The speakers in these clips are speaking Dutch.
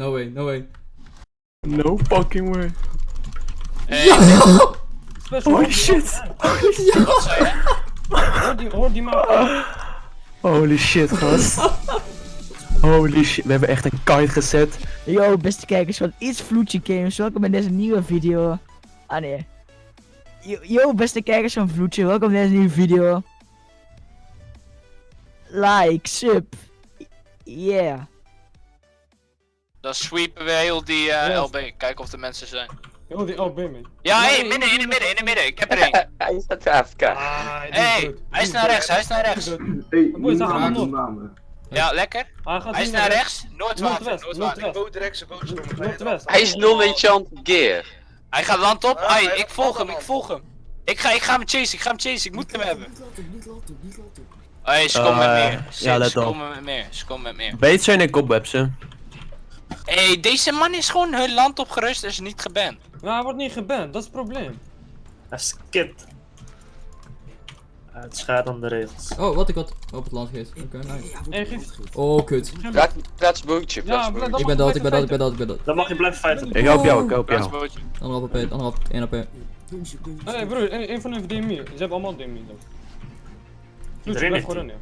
No way, no way. No fucking way. Special Holy shit. Zei je? Hoor die, hoor die man. Holy shit, gast. Holy shit, we hebben echt een kite gezet. Yo, beste kijkers van Iets Vloedje Games, welkom bij deze nieuwe video. Ah nee. Yo, yo, beste kijkers van Vloedje, welkom bij deze nieuwe video. Like, sub. Yeah. Dan sweepen we heel die eh, Yes. LB. Kijken of er mensen zijn. Heel die LB man. Ja, hé, Nee, midden, in de midden, in de midden. Ik heb er één. Hij staat AFK. Ah, die Hé, hey, hij is naar rechts, hij is naar rechts. Hey, niet nog. namen. Ja, lekker. Hij gaat Hij is naar rechts. Noordwater, Noordwest, Noordwater. Noordwest. Bootrechtse bootstrom. Noordwest. Hij is non-enchant gear. Hij gaat land op. Ah, Ai, ik volg hem, ik volg hem. Ik ga, ik ga hem chasen, ik ga hem chasen, ik moet hem hebben. Hé, ze komen Eh, met meer. ja, let Ze op. komen met meer, ze komen met meer. Beet zijn en cobwebs, hè. Hé, hey, deze man is gewoon hun land opgerust en is niet geband. Ja, hij wordt niet geband, dat is het probleem. Hij skipt. Het schaadt aan de regels. Oh, wat ik had op het land geest. Oké, nice. Hey, geef... Oh, kut. Plaats, plaats bootje, plaats Ja, bootje. dat Ik ben dood, ik ben dood, ik ben dood, ik ben dood. Dan mag je blijven fighten. Ik help jou, ik help jou. Plaatsbootje. Anderhalf AP, anderhalf, 1 AP. Hé hey, broer, een van hun heeft DMI. Ze hebben allemaal DMI dan. Vloedje, blijf gewoon rennen.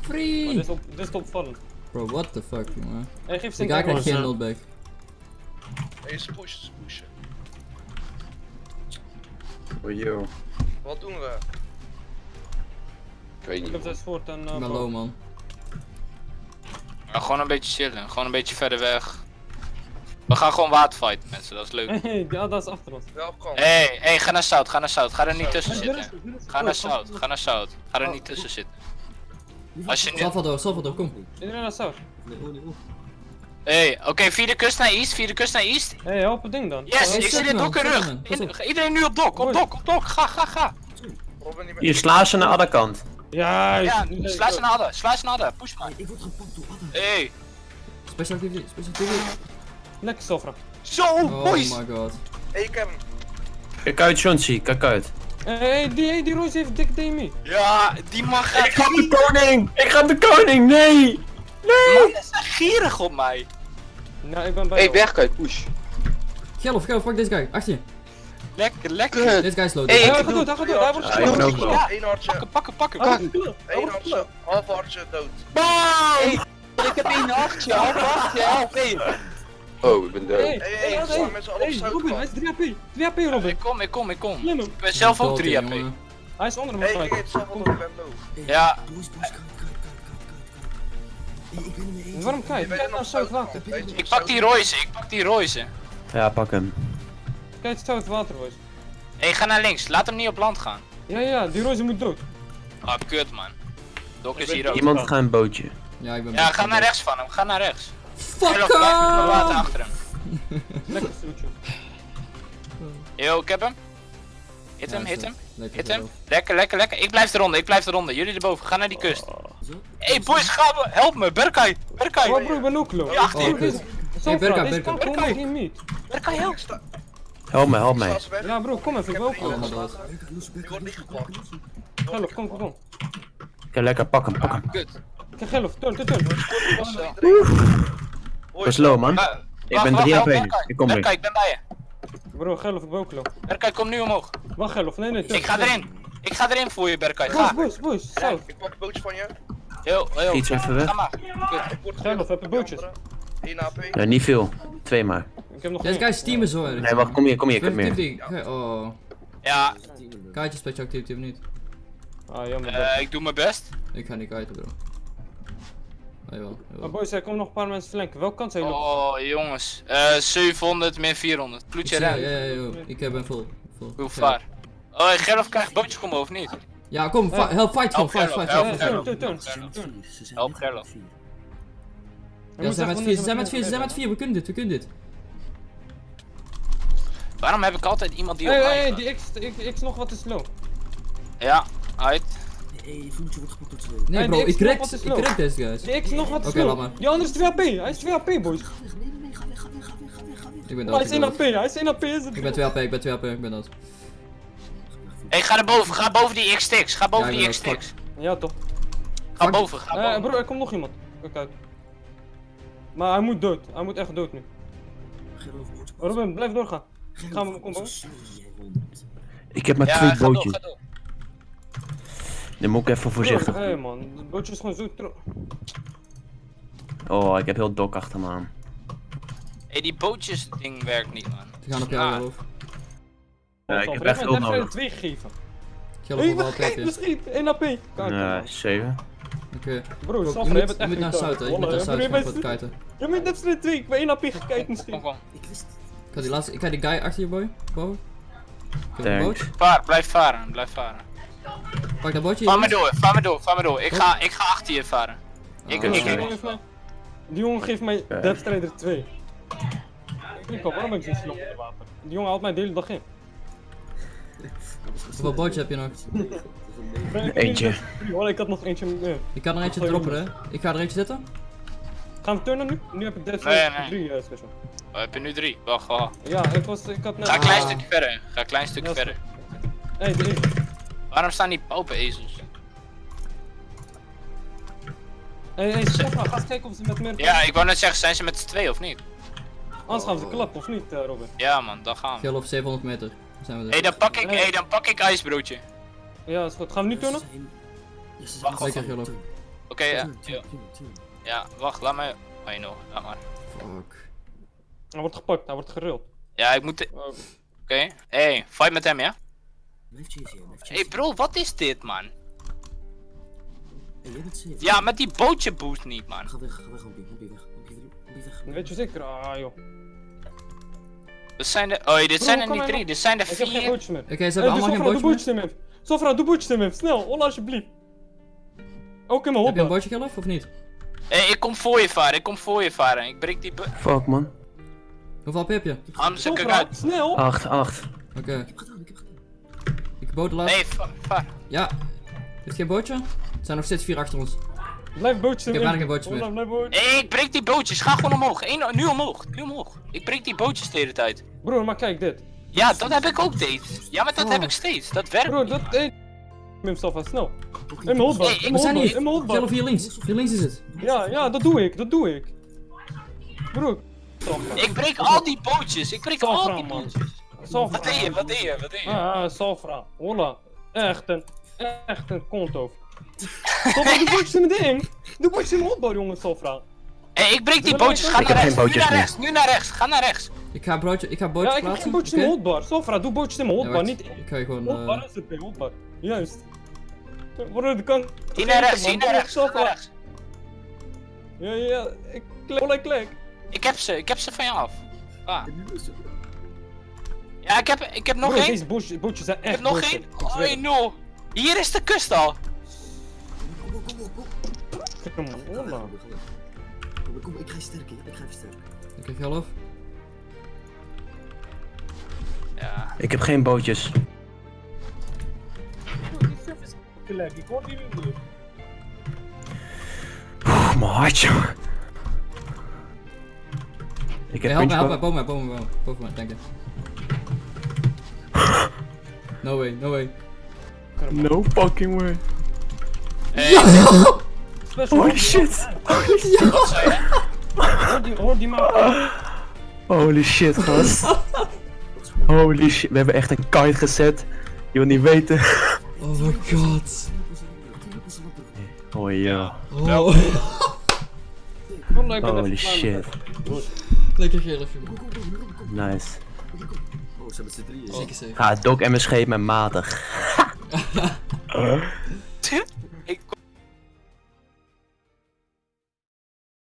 Free! dit is, opvallend. Bro, what the fuck, jongen. Hey, geef krijgt geen zo. notback. Hey, ze pushen, ze pushen. Oh, yo. Wat doen we? Ik weet Ik niet. heb zes voort en... Ik Uh, ben low, man. Ja, gewoon een beetje chillen, gewoon een beetje verder weg. We gaan gewoon waterfighten mensen, dat is leuk. Hey, ja, dat is achter ons. Welkom. Hé, hey, hey, ga naar zout, ga naar zout, ga er niet tussen zitten. is- is Ga naar goed, zout, kom, ga naar zout. Ga er niet tussen zitten. Als je nu... Salvador, Salvador, kom. Iedereen naar South. Hey, oké, via de kust naar east, via de kust naar east. Hey, help het ding dan. Yes, ik zit in dok in zet rug. In-. Iedereen nu op dok, op dok, op dok. Ga, ga, ga. Hier, sla ze naar de andere kant. Juist. Ja, Nee, sla ze naar hadden, sla ze naar hadden. Push maar. Hey, Special activity, special activity. Lekker Sofra. zo, Oh boys. my god. Hey, ik heb hem. Kijk uit, Chauncey, kijk uit. Hey, hey, die, hey, die Roos heeft dik DMI. Ja, die gaat Ik ga de koning! Ik ga de koning! Nee! Man, is gierig op mij. Nou, ik ben bij Hey, jou. weg uit, push. Gelf, Gelf, pak deze guy. Achter je. Lekker, lekker. Deze guy is. Hey, Hij ik gaat doe- dood, hij gaat dood, hij wordt Ja, gesloten. wel. Eén hartje, Pakken, pakken, pakken. Één hartje, half hartje dood. Ik heb één hartje, help, hartje, help. Hey. Oh, ik ben dood. Hey, Hey, hey, hey, met z'n allen op hey, Robin, hij is 3 AP. 3 AP, Robin. Ik kom, ik kom, ik kom. Ik ben zelf ook Dood, 3 AP. Hij is onder hem. Hey, ik eet zelf. Ja, Waarom kijk? Je Kijk nog naar zout water. Ik pak die Royce, ik pak die Royce. Ja, pak hem. Kijk zout water, boys. Hé, ga naar links, laat hem niet op land gaan. Ja, ja, die Roos moet dood. Ah, kut man. Dok is hier ook. Iemand gaat een bootje. Ja, ik ben Ja, ga naar rechts van hem, ga naar rechts. Met mijn water achter hem. Lekker vloedje. Yo, ik heb hem. Hit hem, hit hem, hit hem. Lekker, lekker, lekker. Ik blijf eronder, ik blijf eronder. Jullie erboven, ga naar die kust. Hé boys, ga me, help me, Berkay, Berkay. Oh bro, ik ben ook low. Ja, achter Oh, je. kut. Sofra, Hey, Berka, deze Berka. kan gewoon nog niet meet. Berkay, help. Ik Help me, help ik weg. Ja bro, kom even, ik wil ook dood. Die wordt niet gepakt. Geloof, kom, kom, kom. Oké, lekker, pak hem, pak hem. Kut. Kijk, geloof, turn, turn, turn. Dat is low, man. Ik ben wacht, 3 help AP nu. Berkay. Ik kom weer. ik ben bij je. Bro, geloof, ik ben ook low. Berkay, kom nu omhoog. Wacht, geloof, nee, nee. Ik ga erin. Ik ga erin voor je, Berkay. Boys, Ga. boys, boys, zout. Ik pak een bootje van je. Heel, heel. Iets even weg. Ga maar. Ik word Geloof, heb je bootjes? 1 AP. Ja, niet veel. Twee maar. Ik heb nog Deze guy één. is team is hoor. Nee, wacht, kom hier, kom hier, ik heb Special meer. activity. Oh. Ja, Kaartje special activity of niet? Ah, jammer. eh, ik doe mijn best. Ik ga niet kiten bro. Oh, jawel, Maar jawel. boys, er komen nog een paar mensen flanken. Welke kant zijn jullie? Oh, jongens. Eh 700 min 400. Ploetje Ja, ren. ja, ja, joh. ik heb een full. full. Hoe vaar? Oh, Gerlof krijgt bootje komen of niet? Ja, kom, fi- help, fight gewoon, fight, fight, Help, fight. Eh, help. Help Gerlof. Ja, ze zijn met vier, ze zijn met vier, ze zijn met vier, we kunnen dit, we kunnen dit. Waarom heb ik altijd iemand die op Hey, mij hey, die X, X, X nog wat is low. Ja, uit. Nee Hey, bro, die ik X crack, nog wat is ik low. crack deze guys. X nog wat Oké, laat maar. Die andere is 2 AP, hij is 2 AP boys. Ik ben Oh, hij dood, is ik 1 ben AP, dood. hij is 1 AP is het. Ik ben 2 AP, ik ben 2 AP, ik ben dood. Hey, ga naar boven, ga boven die X-Tix. Ga boven ik die ben X-Tix. Ja toch. Ga boven, ga Eh boven. bro, er komt nog iemand. Kijk uit. Maar hij moet dood. Hij moet echt dood nu. Robin, blijf doorgaan. Gaan we combo? Ik heb maar twee ga bootjes. Dan moet ik even voorzichtig. Hé hey, man, het bootje is gewoon zo tro... Oh, ik heb heel dok achter me aan. Hé, die bootjes ding werkt niet, man. Ze gaan op jou, Ah. Geloof. Ja, ik heb echt heb er nodig. twee gegeven. Wel vergeet, is. misschien 1 AP. Nee, man. 7. Oké. Bro, Je Safra, je moet, je echt moet naar. Zuid. Je moet naar Zuid je gaan bent- voor het kiten. Je moet net z'n twee, ik ben 1 AP gekeken Kom, misschien. Ik die laatste, ik ga die guy achter je boy. Boven. Thanks. boot. Vaar, blijf varen, blijf varen. Pak dat bootje. Vaar me jongens. door, vaar me door, vaar me door. Ik ga, ik ga achter je varen. Ik, Ah. ik, Die ik, jongen geeft mij- Die jongen geeft mij Ja. Death Strider 2. Ik al, waarom ben ik zo slap in het water? Die jongen haalt mij de hele dag in. Hoeveel bootje heb je nog? Eentje. Oh, ik had nog eentje meer. Ik kan er eentje droppen, hè. Ik ga er eentje zitten. Gaan we turnen nu? Nu heb ik Death Strider nee. 3 eh, special. Oh, heb je nu drie? Wacht, wacht. Ja, ik, was, ik had net... Ga een klein Ah. stukje verder. Ga een klein stukje verder. Hé, hey. Waarom staan die paupenezels? Hé, hey, Sofra, ga eens kijken of ze met meer... Ja, ik wou net zeggen, zijn ze met z'n twee of niet? Anders gaan ze klappen, of niet, eh, Robin? Ja man, dan gaan we. Geloof 700 meter. Dan zijn we Hé, er. dan pak ik, hey, dan pak ik ijsbroodje. Ja, is goed. Gaan we nu turnen? Wacht, wacht. Oké, ja. ja. Ja, wacht, laat me... Oh, no, laat maar. Fuck. Hij wordt gepakt, hij wordt geruld. Ja, ik moet... Oh, Oké. Hey, fight met hem, ja? Hey bro, wat is dit, man? Ja, met die bootje boost niet, man. weet je zeker? Ah, joh. Dat zijn de... Oh, dit zijn er niet drie, dit zijn er Ik heb geen vier. bootjes meer. Oké, ze Hey, hebben doe allemaal Sofra, geen meer. bootjes hem. Sofra, doe bootjes hem. Snel, Ola alsjeblieft. Ook in mijn Heb je een bootje geloof of niet? Hey, ik kom voor je varen, ik kom voor je varen. Ik breek die... Fuck man. Hoeveel heb je? Ik Sofra, uit. snel. 8, 8. Oké. Ik boot. Nee, va- vaar. Ja. Heeft geen bootje? Er zijn nog steeds vier achter ons. Blijf bootjes in Ik heb bijna geen bootjes meer. Ola, blijf bootjes. Hey, ik breek die bootjes, ga gewoon omhoog. Eén, nu omhoog, nu omhoog. Ik breek die bootjes de hele tijd. Broer, maar kijk dit. Ja, dat heb ik ook steeds. Ja, maar dat heb ik steeds. Dat werkt. Bro, dat... Hey. Mim Sofra, snel. In mijn hotbar, Hey, in we mijn zijn hier. in mijn hotbar. Geloof hier links. Hier links is het. Ja, ja, dat doe ik, dat doe ik. Broer. Ik breek al die bootjes. Ik breek al die bootjes. Sofra. Wat deed je? Wat deed je? Wat deed je? Ah, ah, Sofra. Hola. Echt een, echt een. Sofra, doe bootjes in mijn ding. Doe bootjes in mijn hotbar, jongen, Sofra. Hey, ik breek die bootjes. Ga naar rechts. Nu bootjes naar rechts. Nu naar rechts. Ga naar rechts. Ik ga broodje, ik ga bootje Ja, ik heb plaatsen. geen bootjes in mijn hotbar. Sofra, doe bootjes in mijn Ja, hotbar, niet... Ik ga gewoon. Hotbar eh is het, hotbar. Juist. Broer, dat kan... Hier naar rechts. Hier naar rechts. Naar rechts. Ja, ja, ja. Ik klik, Hola, ik klik. Ik heb ze. Ik heb ze van je af. Ah. Ja, ik heb, ik heb nog Bro, één. deze bootjes, bootjes zijn Ik echt heb nog één. Ik Oh no. Hier is de kust al. het. Kom, hola. Ik ga je sterken, ik ga je sterken. Oké, geloof. Ja. Ik heb geen bootjes. Ik hoor die niet. Oeh, mijn hartje. Ik heb help me, help me. punch Boven mij, boven mij, boven mij, dank je. No way, no way. No fucking way. Hey, Special. Holy shit. Hoor die, hoor die man. Holy shit, gast. Holy shit. We hebben echt een kite gezet. Je wil niet weten. Oh my god. Oh ja. Oh. Holy even shit. Lekker geloof, jongen. Nice. Ze hebben z'n drieën. Zeker safe. Ga Doc en mijn scheep met matig.